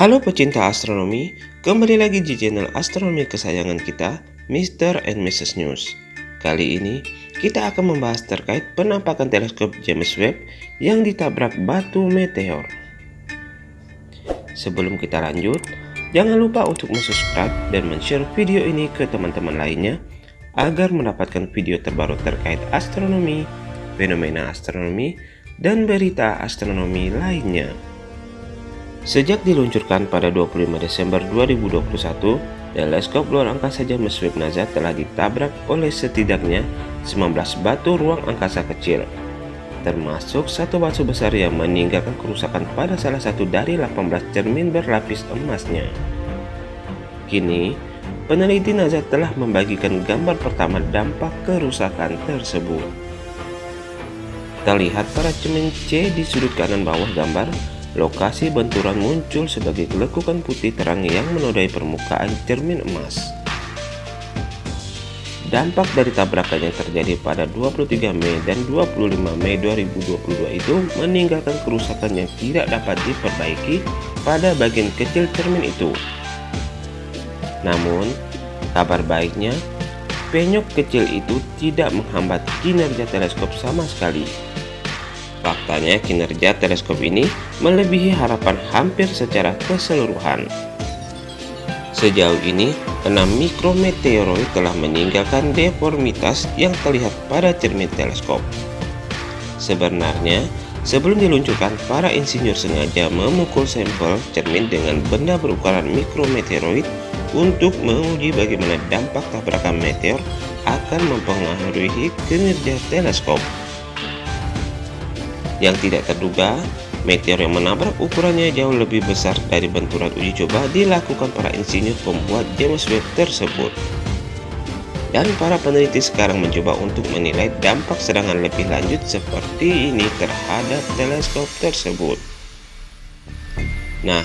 Halo pecinta astronomi, kembali lagi di channel astronomi kesayangan kita, Mr. and Mrs. News. Kali ini, kita akan membahas terkait penampakan teleskop James Webb yang ditabrak batu meteor. Sebelum kita lanjut, jangan lupa untuk subscribe dan share video ini ke teman-teman lainnya agar mendapatkan video terbaru terkait astronomi, fenomena astronomi, dan berita astronomi lainnya. Sejak diluncurkan pada 25 Desember 2021, teleskop luar angkasa James Webb NASA telah ditabrak oleh setidaknya 19 batu ruang angkasa kecil, termasuk satu batu besar yang meninggalkan kerusakan pada salah satu dari 18 cermin berlapis emasnya. Kini, peneliti NASA telah membagikan gambar pertama dampak kerusakan tersebut. Terlihat pada cermin C di sudut kanan bawah gambar Lokasi benturan muncul sebagai lekukan putih terang yang menodai permukaan cermin emas. Dampak dari tabrakan yang terjadi pada 23 Mei dan 25 Mei 2022 itu meninggalkan kerusakan yang tidak dapat diperbaiki pada bagian kecil cermin itu. Namun, kabar baiknya, penyok kecil itu tidak menghambat kinerja teleskop sama sekali. Faktanya kinerja teleskop ini melebihi harapan hampir secara keseluruhan. Sejauh ini, 6 mikrometeoroid telah meninggalkan deformitas yang terlihat pada cermin teleskop. Sebenarnya, sebelum diluncurkan, para insinyur sengaja memukul sampel cermin dengan benda berukuran mikrometeoroid untuk menguji bagaimana dampak tabrakan meteor akan mempengaruhi kinerja teleskop. Yang tidak terduga, meteor yang menabrak ukurannya jauh lebih besar dari benturan uji coba dilakukan para insinyur pembuat James Webb tersebut. Dan para peneliti sekarang mencoba untuk menilai dampak serangan lebih lanjut seperti ini terhadap teleskop tersebut. Nah,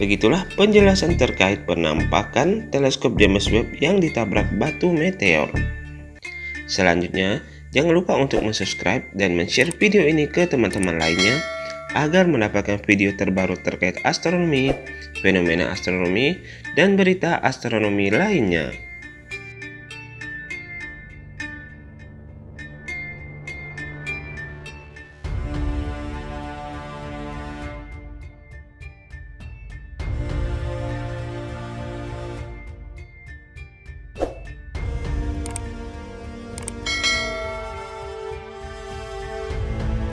begitulah penjelasan terkait penampakan teleskop James Webb yang ditabrak batu meteor. Selanjutnya, Jangan lupa untuk subscribe dan share video ini ke teman-teman lainnya agar mendapatkan video terbaru terkait astronomi, fenomena astronomi, dan berita astronomi lainnya.